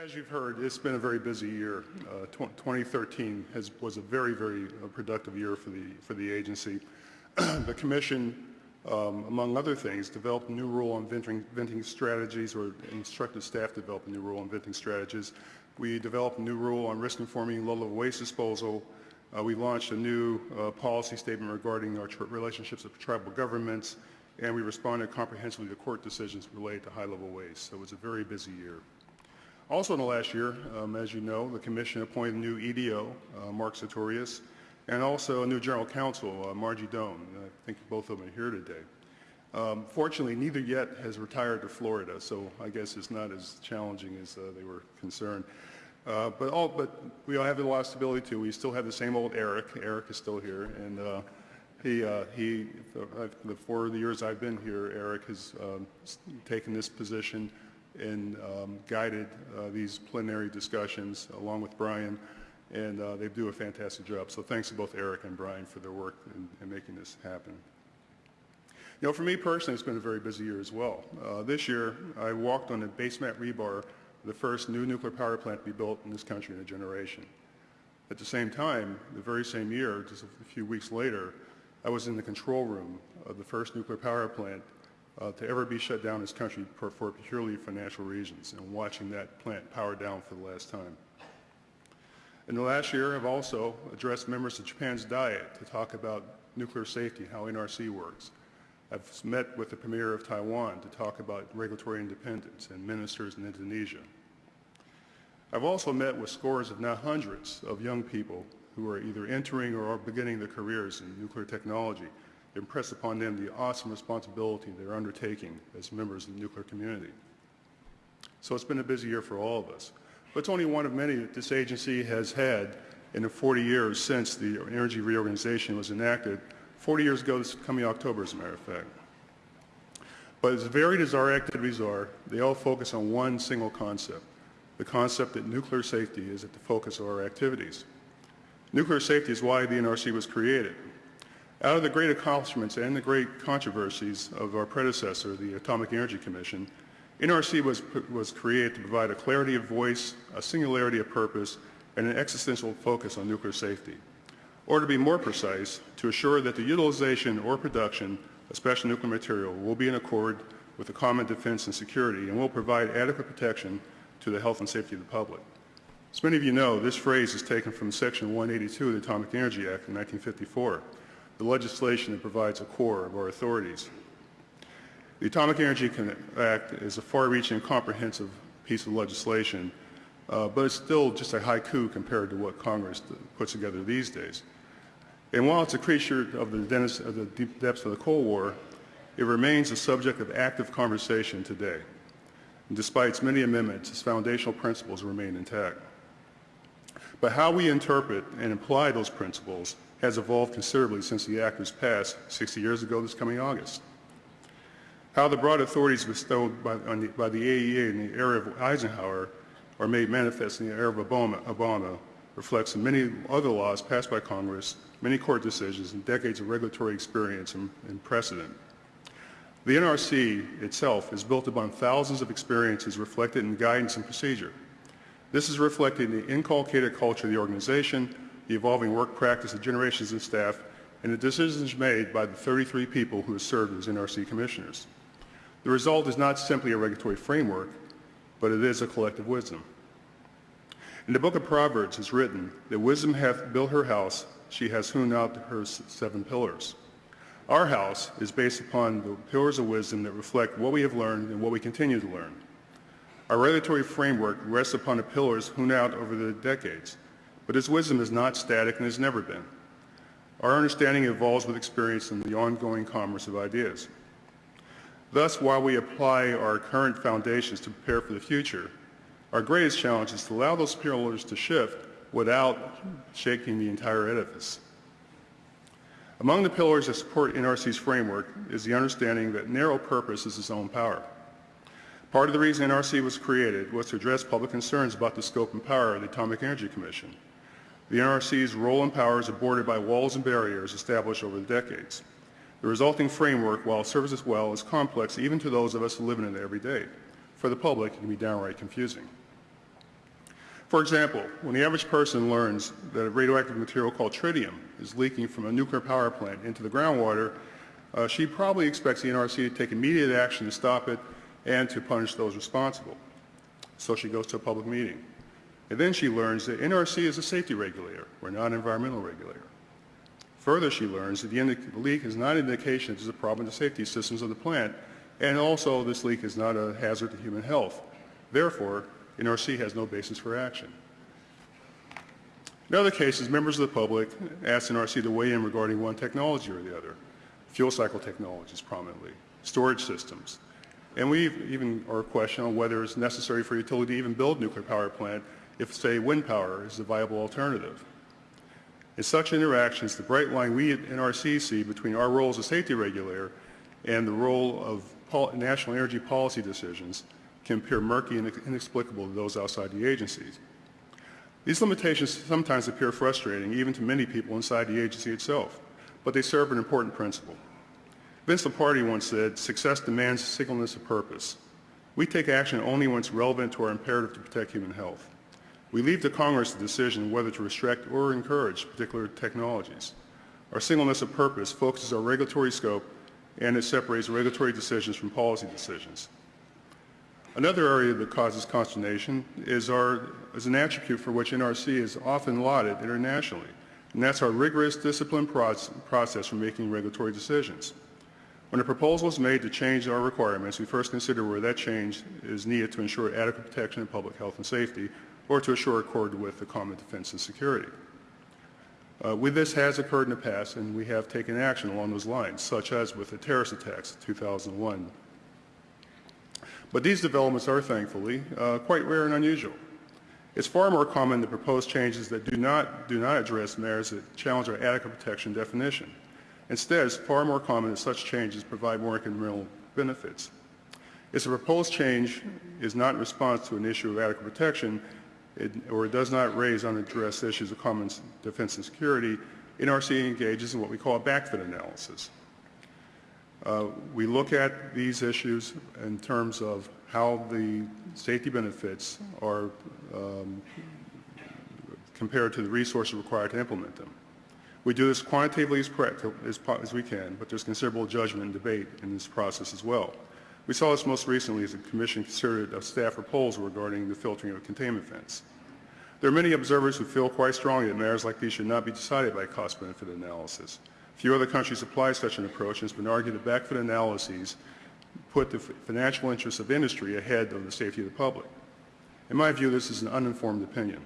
As you've heard, it's been a very busy year. Uh, 2013 has, was a very, very uh, productive year for the, for the agency. the Commission, um, among other things, developed a new rule on venting, venting strategies or instructed staff to develop a new rule on venting strategies. We developed a new rule on risk-informing low-level waste disposal. Uh, we launched a new uh, policy statement regarding our relationships with tribal governments, and we responded comprehensively to court decisions related to high-level waste. So it was a very busy year. Also in the last year, um, as you know, the Commission appointed a new EDO, uh, Mark Satorius, and also a new General Counsel, uh, Margie Doane. I think both of them are here today. Um, fortunately, neither yet has retired to Florida, so I guess it's not as challenging as uh, they were concerned. Uh, but, all, but we all have a lot of stability too. We still have the same old Eric. Eric is still here, and uh, he, uh, he, the four years I've been here, Eric has um, taken this position and um, guided uh, these plenary discussions along with Brian, and uh, they do a fantastic job. So thanks to both Eric and Brian for their work in, in making this happen. You know, for me personally, it's been a very busy year as well. Uh, this year, I walked on the base mat rebar the first new nuclear power plant to be built in this country in a generation. At the same time, the very same year, just a few weeks later, I was in the control room of the first nuclear power plant uh, to ever be shut down in this country for, for purely financial reasons and watching that plant power down for the last time. In the last year, I've also addressed members of Japan's Diet to talk about nuclear safety, how NRC works. I've met with the Premier of Taiwan to talk about regulatory independence and ministers in Indonesia. I've also met with scores, if not hundreds, of young people who are either entering or are beginning their careers in nuclear technology, impress upon them the awesome responsibility they're undertaking as members of the nuclear community. So it's been a busy year for all of us. But it's only one of many that this agency has had in the 40 years since the energy reorganization was enacted 40 years ago, this coming October, as a matter of fact. But as varied as our activities are, they all focus on one single concept, the concept that nuclear safety is at the focus of our activities. Nuclear safety is why the NRC was created. Out of the great accomplishments and the great controversies of our predecessor, the Atomic Energy Commission, NRC was, was created to provide a clarity of voice, a singularity of purpose, and an existential focus on nuclear safety or to be more precise, to assure that the utilization or production of special nuclear material will be in accord with the common defense and security and will provide adequate protection to the health and safety of the public. As many of you know, this phrase is taken from Section 182 of the Atomic Energy Act of 1954, the legislation that provides a core of our authorities. The Atomic Energy Act is a far-reaching and comprehensive piece of legislation, uh, but it's still just a haiku compared to what Congress puts together these days. And while it's a creature of the, of the deep depths of the Cold War, it remains a subject of active conversation today. And despite its many amendments, its foundational principles remain intact. But how we interpret and apply those principles has evolved considerably since the Act was passed 60 years ago this coming August. How the broad authorities bestowed by, the, by the AEA in the era of Eisenhower are made manifest in the era of Obama, Obama reflects many other laws passed by Congress, many court decisions, and decades of regulatory experience and, and precedent. The NRC itself is built upon thousands of experiences reflected in guidance and procedure. This is reflected in the inculcated culture of the organization, the evolving work practice of generations of staff, and the decisions made by the 33 people who have served as NRC commissioners. The result is not simply a regulatory framework, but it is a collective wisdom. In the book of Proverbs it's written that wisdom hath built her house, she has hewn out her seven pillars. Our house is based upon the pillars of wisdom that reflect what we have learned and what we continue to learn. Our regulatory framework rests upon the pillars hewn out over the decades, but its wisdom is not static and has never been. Our understanding evolves with experience and the ongoing commerce of ideas. Thus, while we apply our current foundations to prepare for the future, our greatest challenge is to allow those pillars to shift without shaking the entire edifice. Among the pillars that support NRC's framework is the understanding that narrow purpose is its own power. Part of the reason NRC was created was to address public concerns about the scope and power of the Atomic Energy Commission. The NRC's role and powers are bordered by walls and barriers established over the decades. The resulting framework, while it serves us well, is complex even to those of us living in it every day. For the public, it can be downright confusing. For example, when the average person learns that a radioactive material called tritium is leaking from a nuclear power plant into the groundwater, uh, she probably expects the NRC to take immediate action to stop it and to punish those responsible. So she goes to a public meeting. And then she learns that NRC is a safety regulator. We're not an environmental regulator. Further, she learns that the leak is not an indication that there's a problem the safety systems of the plant, and also this leak is not a hazard to human health. Therefore, NRC has no basis for action. In other cases, members of the public ask NRC to weigh in regarding one technology or the other, fuel cycle technologies prominently, storage systems, and we even are questioning on whether it's necessary for utility to even build a nuclear power plant if, say, wind power is a viable alternative. In such interactions, the bright line we at NRC see between our role as a safety regulator and the role of national energy policy decisions can appear murky and inexplicable to those outside the agencies. These limitations sometimes appear frustrating even to many people inside the agency itself, but they serve an important principle. Vince Lombardi once said, success demands singleness of purpose. We take action only when it's relevant to our imperative to protect human health. We leave to Congress the decision whether to restrict or encourage particular technologies. Our singleness of purpose focuses our regulatory scope and it separates regulatory decisions from policy decisions. Another area that causes consternation is, our, is an attribute for which NRC is often lauded internationally, and that's our rigorous discipline process for making regulatory decisions. When a proposal is made to change our requirements, we first consider where that change is needed to ensure adequate protection of public health and safety or to assure accord with the common defense and security. Uh, with this has occurred in the past, and we have taken action along those lines, such as with the terrorist attacks of 2001. But these developments are, thankfully, uh, quite rare and unusual. It's far more common to propose changes that do not, do not address matters that challenge our adequate protection definition. Instead, it's far more common that such changes provide more incremental benefits. If a proposed change is not in response to an issue of adequate protection, it, or it does not raise unaddressed issues of common defense and security, NRC engages in what we call a backfit analysis. Uh, we look at these issues in terms of how the safety benefits are um, compared to the resources required to implement them. We do this quantitatively as, as, as we can, but there's considerable judgment and debate in this process as well. We saw this most recently as the Commission considered a staff proposal regarding the filtering of containment vents. There are many observers who feel quite strongly that matters like these should not be decided by cost-benefit analysis. Few other countries apply such an approach, and it's been argued that backfit analyses put the financial interests of industry ahead of the safety of the public. In my view, this is an uninformed opinion.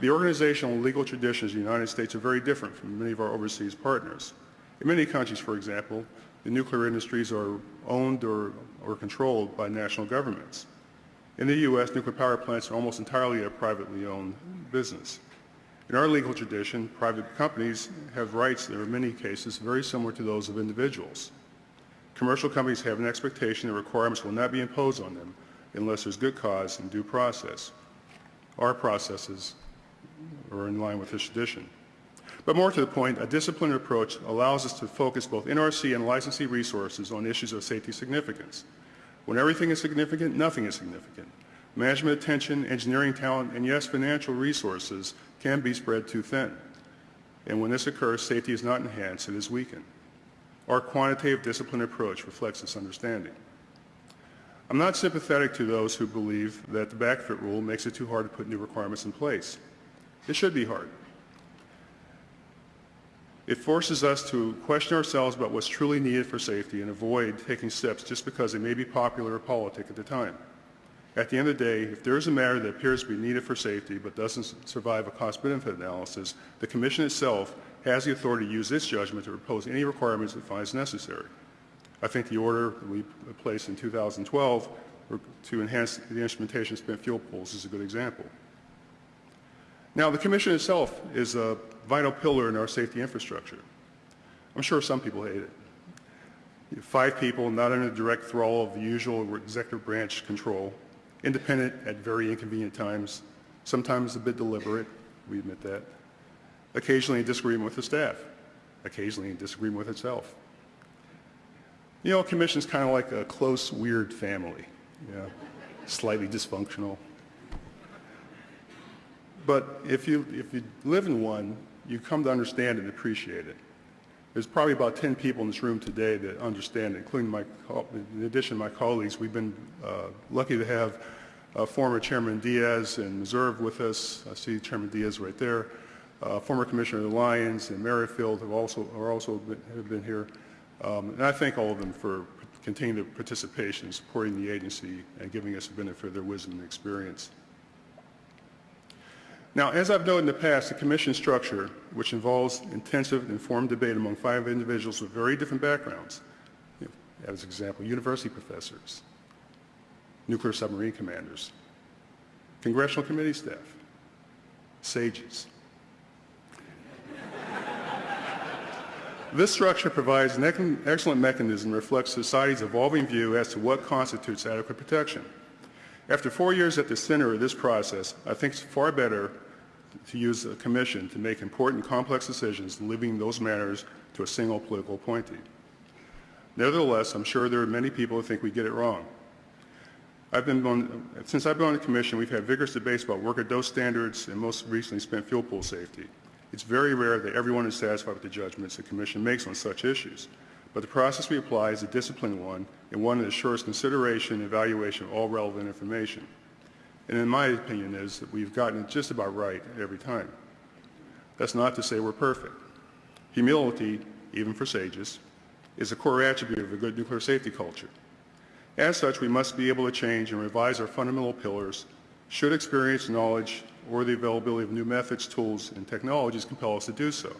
The organizational and legal traditions of the United States are very different from many of our overseas partners. In many countries, for example, the nuclear industries are owned or, or controlled by national governments. In the U.S., nuclear power plants are almost entirely a privately owned business. In our legal tradition, private companies have rights that are in many cases very similar to those of individuals. Commercial companies have an expectation that requirements will not be imposed on them unless there's good cause and due process. Our processes are in line with this tradition. But more to the point, a disciplined approach allows us to focus both NRC and licensee resources on issues of safety significance. When everything is significant, nothing is significant. Management attention, engineering talent, and yes, financial resources can be spread too thin. And when this occurs, safety is not enhanced, it is weakened. Our quantitative discipline approach reflects this understanding. I'm not sympathetic to those who believe that the backfit rule makes it too hard to put new requirements in place. It should be hard. It forces us to question ourselves about what's truly needed for safety and avoid taking steps just because they may be popular or politic at the time. At the end of the day, if there is a matter that appears to be needed for safety but doesn't survive a cost-benefit analysis, the Commission itself has the authority to use its judgment to impose any requirements it finds necessary. I think the order we placed in 2012 to enhance the instrumentation spent fuel pools is a good example. Now, the Commission itself is a vital pillar in our safety infrastructure. I'm sure some people hate it. Five people not under the direct thrall of the usual executive branch control, independent at very inconvenient times, sometimes a bit deliberate, we admit that, occasionally in disagreement with the staff, occasionally in disagreement with itself. You know, commission's kind of like a close, weird family, yeah, slightly dysfunctional. But if you, if you live in one, you come to understand and appreciate it. There's probably about 10 people in this room today that understand it, including my, in addition to my colleagues. We've been uh, lucky to have uh, former Chairman Diaz and Meserve with us. I see Chairman Diaz right there. Uh, former Commissioner Lyons and Merrifield have also, are also been, have been here. Um, and I thank all of them for continued participation, supporting the agency, and giving us the benefit of their wisdom and experience. Now, as I've noted in the past, the commission structure, which involves intensive, informed debate among five individuals with very different backgrounds, as an example, university professors, nuclear submarine commanders, congressional committee staff, sages. This structure provides an excellent mechanism that reflects society's evolving view as to what constitutes adequate protection. After four years at the center of this process, I think it's far better to use a commission to make important complex decisions leaving those matters to a single political appointee. Nevertheless, I'm sure there are many people who think we get it wrong. I've been on, since I've been on the commission, we've had vigorous debates about worker dose standards and most recently spent fuel pool safety. It's very rare that everyone is satisfied with the judgments the Commission makes on such issues, but the process we apply is a disciplined one and one that assures consideration and evaluation of all relevant information. And in my opinion is that we've gotten it just about right every time. That's not to say we're perfect. Humility, even for sages, is a core attribute of a good nuclear safety culture. As such, we must be able to change and revise our fundamental pillars should experience, knowledge, or the availability of new methods, tools, and technologies compel us to do so.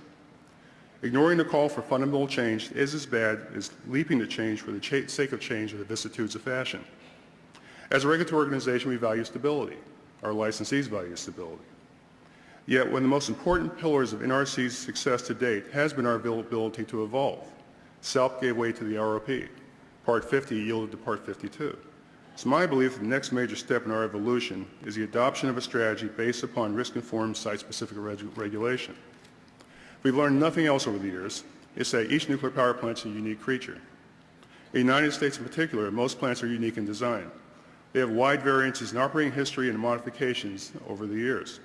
Ignoring the call for fundamental change is as bad as leaping to change for the sake of change or the vicissitudes of fashion. As a regulatory organization, we value stability. Our licensees value stability. Yet, one of the most important pillars of NRC's success to date has been our ability to evolve. SALP gave way to the ROP. Part 50 yielded to Part 52. It's my belief that the next major step in our evolution is the adoption of a strategy based upon risk-informed site-specific reg regulation. If we've learned nothing else over the years, it's that each nuclear power plant is a unique creature. In the United States in particular, most plants are unique in design. They have wide variances in operating history and modifications over the years.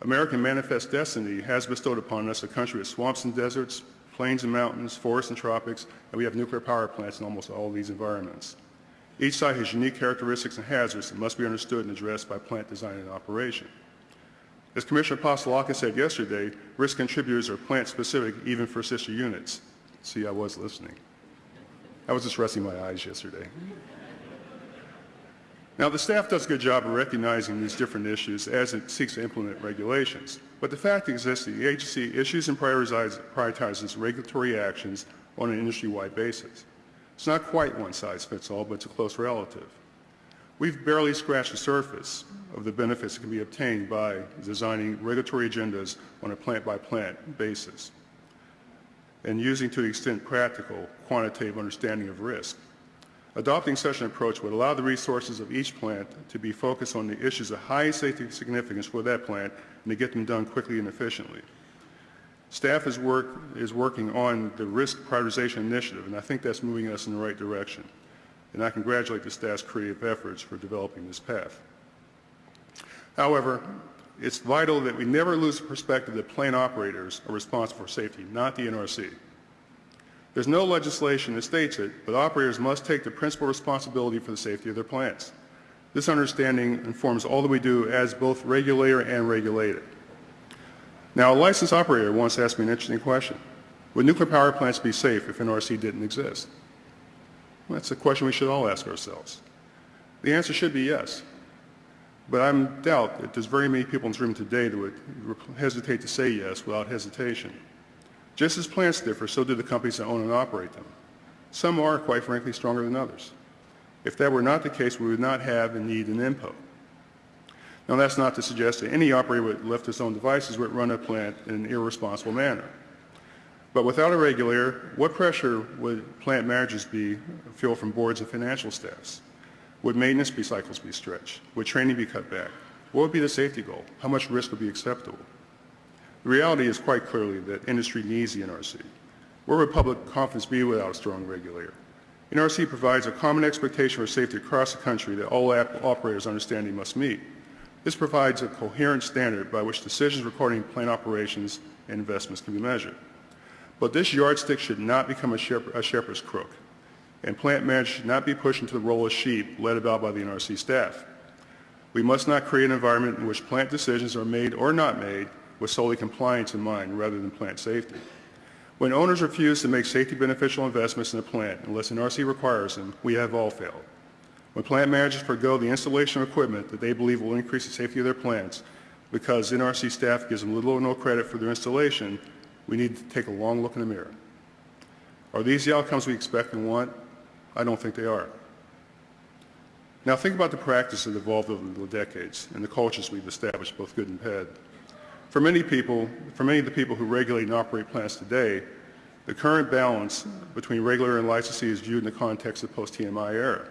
American manifest destiny has bestowed upon us a country with swamps and deserts, plains and mountains, forests and tropics, and we have nuclear power plants in almost all these environments. Each site has unique characteristics and hazards that must be understood and addressed by plant design and operation. As Commissioner Apostolakis said yesterday, risk contributors are plant-specific even for sister units. See, I was listening. I was just resting my eyes yesterday. Now, the staff does a good job of recognizing these different issues as it seeks to implement regulations. But the fact exists that the agency issues and prioritizes regulatory actions on an industry-wide basis. It's not quite one size fits all, but it's a close relative. We've barely scratched the surface of the benefits that can be obtained by designing regulatory agendas on a plant-by-plant -plant basis and using to the extent practical quantitative understanding of risk. Adopting such an approach would allow the resources of each plant to be focused on the issues of high safety significance for that plant and to get them done quickly and efficiently. Staff is, work, is working on the risk prioritization initiative, and I think that's moving us in the right direction. And I congratulate the staff's creative efforts for developing this path. However, it's vital that we never lose the perspective that plant operators are responsible for safety, not the NRC. There's no legislation that states it, but operators must take the principal responsibility for the safety of their plants. This understanding informs all that we do as both regulator and regulated. Now, a licensed operator once asked me an interesting question. Would nuclear power plants be safe if NRC didn't exist? Well, that's a question we should all ask ourselves. The answer should be yes. But I doubt that there's very many people in this room today that would hesitate to say yes without hesitation. Just as plants differ, so do the companies that own and operate them. Some are, quite frankly, stronger than others. If that were not the case, we would not have and need an INPO. Now, that's not to suggest that any operator would lift his own devices would run a plant in an irresponsible manner. But without a regulator, what pressure would plant managers be feel from boards and financial staffs? Would maintenance be cycles be stretched? Would training be cut back? What would be the safety goal? How much risk would be acceptable? The reality is quite clearly that industry needs the NRC. Where would public confidence be without a strong regulator? NRC provides a common expectation for safety across the country that all operators understand they must meet. This provides a coherent standard by which decisions regarding plant operations and investments can be measured. But this yardstick should not become a, shep- a shepherd's crook, and plant managers should not be pushed into the role of sheep led about by the NRC staff. We must not create an environment in which plant decisions are made or not made with solely compliance in mind rather than plant safety. When owners refuse to make safety beneficial investments in a plant unless NRC requires them, we have all failed. When plant managers forego the installation of equipment that they believe will increase the safety of their plants because NRC staff gives them little or no credit for their installation, we need to take a long look in the mirror. Are these the outcomes we expect and want? I don't think they are. Now think about the practice that evolved over the decades and the cultures we've established, both good and bad. For many people, for many of the people who regulate and operate plants today, the current balance between regular and licensee is viewed in the context of post-TMI era.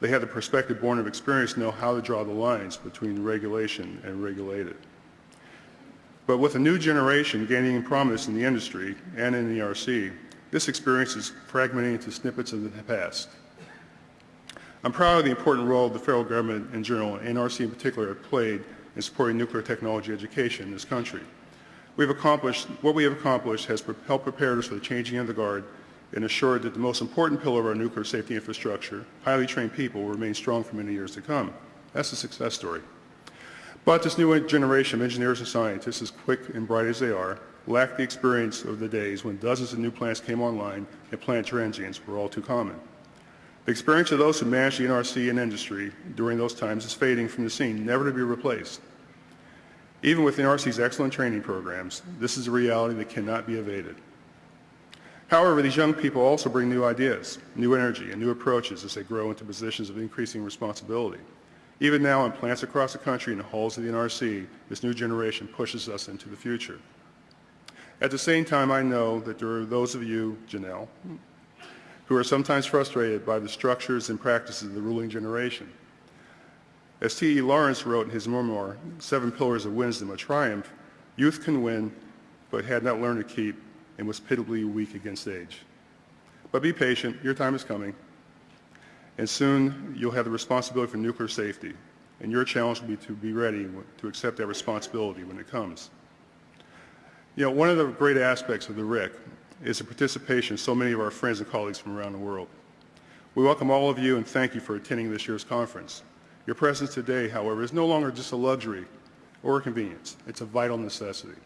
They have the perspective born of experience to know how to draw the lines between regulation and regulated. But with a new generation gaining prominence in the industry and in the NRC, this experience is fragmenting into snippets of the past. I'm proud of the important role the federal government in general, and NRC in particular, have played in supporting nuclear technology education in this country. We've accomplished, what we have accomplished has helped prepare us for the changing of the guard and assured that the most important pillar of our nuclear safety infrastructure, highly trained people, will remain strong for many years to come. That's a success story. But this new generation of engineers and scientists, as quick and bright as they are, lack the experience of the days when dozens of new plants came online and plant transients were all too common. The experience of those who managed the NRC and industry during those times is fading from the scene, never to be replaced. Even with the NRC's excellent training programs, this is a reality that cannot be evaded. However, these young people also bring new ideas, new energy, and new approaches as they grow into positions of increasing responsibility. Even now in plants across the country and the halls of the NRC, this new generation pushes us into the future. At the same time, I know that there are those of you, Janelle, who are sometimes frustrated by the structures and practices of the ruling generation. As T.E. Lawrence wrote in his memoir, Seven Pillars of Wisdom, a Triumph, youth can win, but had not learned to keep and was pitiably weak against age. But be patient, your time is coming, and soon you'll have the responsibility for nuclear safety, and your challenge will be to be ready to accept that responsibility when it comes. You know, one of the great aspects of the RIC is the participation of so many of our friends and colleagues from around the world. We welcome all of you and thank you for attending this year's conference. Your presence today, however, is no longer just a luxury or a convenience. It's a vital necessity.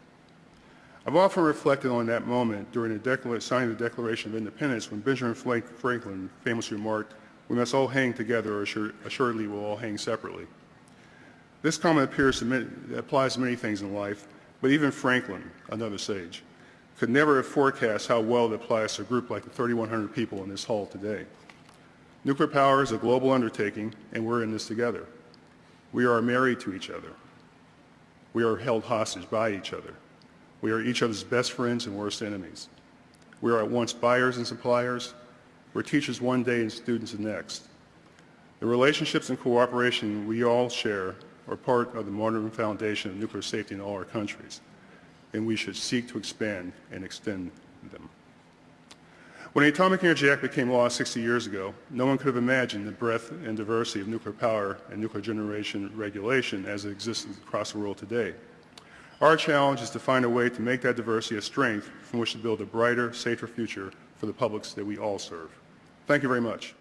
I've often reflected on that moment during the signing the Declaration of Independence when Benjamin Franklin famously remarked, we must all hang together or assuredly we'll all hang separately. This comment appears to applies to many things in life, but even Franklin, another sage, could never have forecast how well it applies to a group like the 3,100 people in this hall today. Nuclear power is a global undertaking, and we're in this together. We are married to each other. We are held hostage by each other. We are each other's best friends and worst enemies. We are at once buyers and suppliers. We're teachers one day and students the next. The relationships and cooperation we all share are part of the modern foundation of nuclear safety in all our countries and we should seek to expand and extend them. When the Atomic Energy Act became law 60 years ago, no one could have imagined the breadth and diversity of nuclear power and nuclear generation regulation as it exists across the world today. Our challenge is to find a way to make that diversity a strength from which to build a brighter, safer future for the publics that we all serve. Thank you very much.